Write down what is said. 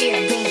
year, bring